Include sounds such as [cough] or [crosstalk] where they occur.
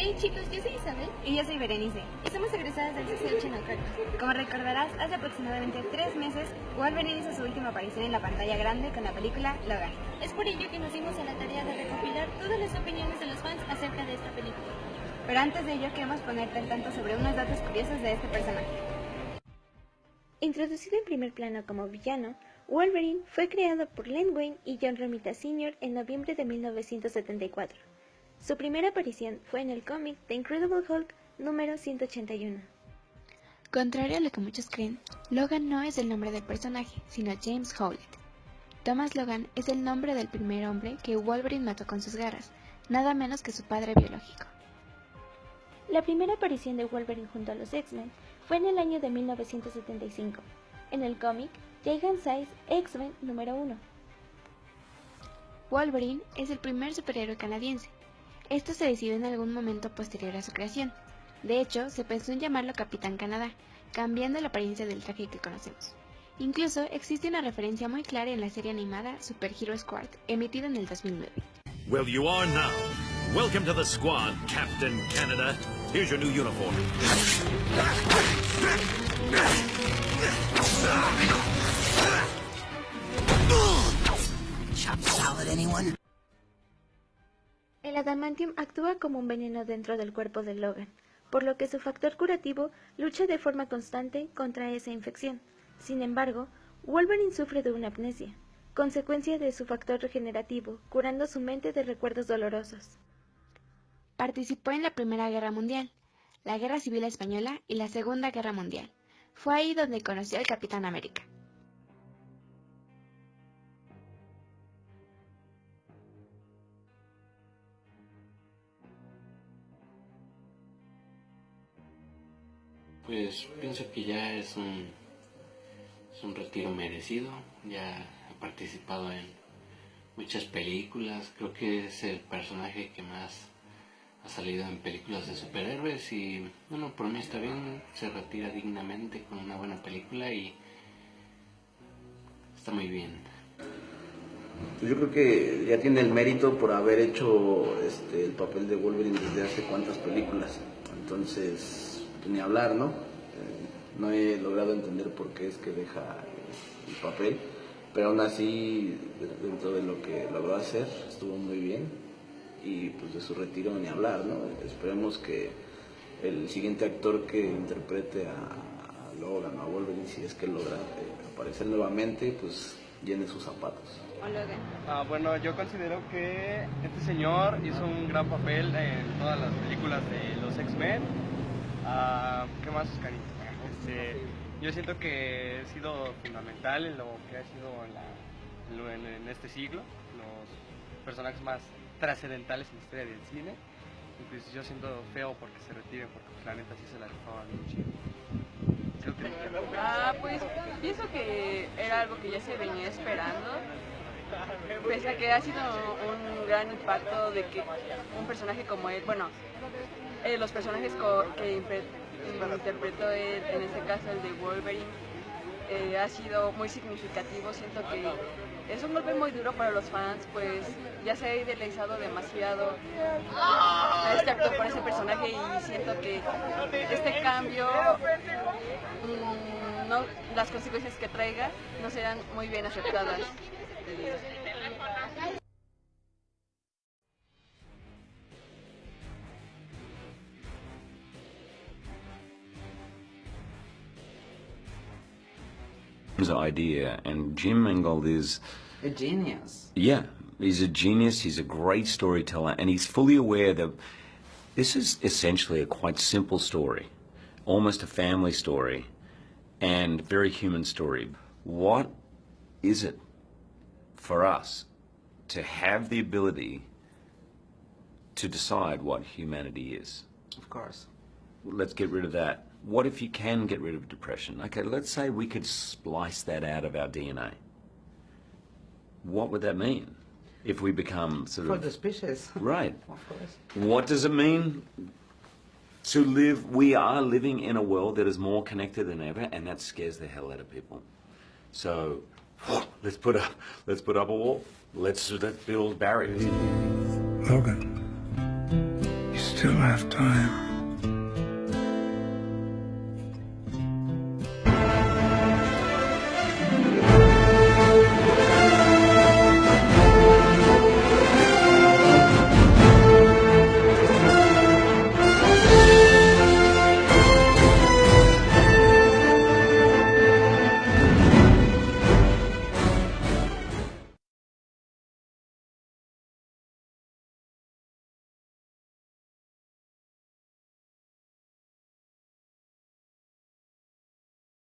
Hey chicos, yo soy Isabel. Y yo soy Berenice. Y somos egresadas del CCH Naucalpan. Como recordarás, hace aproximadamente tres meses, Wolverine hizo su última aparición en la pantalla grande con la película Logan. Es por ello que nos dimos a la tarea de recopilar todas las opiniones de los fans acerca de esta película. Pero antes de ello queremos ponerte al tanto sobre unos datos curiosos de este personaje. Introducido en primer plano como villano, Wolverine fue creado por Len Wayne y John Romita Sr. en noviembre de 1974. Su primera aparición fue en el cómic The Incredible Hulk número 181. Contrario a lo que muchos creen, Logan no es el nombre del personaje, sino James Howlett. Thomas Logan es el nombre del primer hombre que Wolverine mató con sus garras, nada menos que su padre biológico. La primera aparición de Wolverine junto a los X-Men fue en el año de 1975, en el cómic Giant Size X-Men número 1. Wolverine es el primer superhéroe canadiense, esto se decidió en algún momento posterior a su creación. De hecho, se pensó en llamarlo Capitán Canadá, cambiando la apariencia del traje que conocemos. Incluso existe una referencia muy clara en la serie animada Super Hero Squad, emitida en el 2009. Well, you are now. Welcome to the squad, Captain Canada. Here's your new uniform. Chop salad, anyone? Adamantium actúa como un veneno dentro del cuerpo de Logan, por lo que su factor curativo lucha de forma constante contra esa infección. Sin embargo, Wolverine sufre de una amnesia, consecuencia de su factor regenerativo, curando su mente de recuerdos dolorosos. Participó en la Primera Guerra Mundial, la Guerra Civil Española y la Segunda Guerra Mundial. Fue ahí donde conoció al Capitán América. Pues pienso que ya es un, es un retiro merecido, ya he participado en muchas películas, creo que es el personaje que más ha salido en películas de superhéroes y bueno, por mí está bien, se retira dignamente con una buena película y está muy bien. Pues yo creo que ya tiene el mérito por haber hecho este, el papel de Wolverine desde hace cuántas películas. Entonces, ni hablar, ¿no? Eh, no he logrado entender por qué es que deja el papel, pero aún así, dentro de lo que logró hacer, estuvo muy bien y pues de su retiro ni hablar, ¿no? Esperemos que el siguiente actor que interprete a, Logan o a Wolverine, si es que logra eh, aparecer nuevamente, pues llene sus zapatos. Ah, bueno, yo considero que este señor hizo un gran papel en todas las películas de los X-Men Ah, ¿Qué Este, yo siento que he sido fundamental en lo que ha sido en, este siglo, los personajes más trascendentales en la historia del cine. Y pues yo siento feo porque se retiren, porque pues, la neta sí se la rifaban mucho. Ah, pues pienso que era algo que ya se venía esperando. Pese a que ha sido un gran impacto de que un personaje como él, bueno, eh, los personajes que interpretó él, en este caso el de Wolverine, eh, ha sido muy significativo. Siento que es un golpe muy duro para los fans, pues ya se ha idealizado demasiado a este actor por ese personaje y siento que este cambio, mm, las consecuencias que traiga no serán muy bien aceptadas. Idea, and Jim Mangold is a genius. Yeah, he's a genius. He's a great storyteller, and he's fully aware that this is essentially a quite simple story, almost a family story, and very human story. What is it for us to have the ability to decide what humanity is? Of course. Let's get rid of that. What if you can get rid of depression? Okay, let's say we could splice that out of our DNA. What would that mean if we become sort For of... For the species. [laughs] Right. of course. What does it mean to live... We are living in a world that is more connected than ever, and that scares the hell out of people. So, [gasps] let's put up, let's put up a wall. Let's, let's build barriers. Logan, you still have time.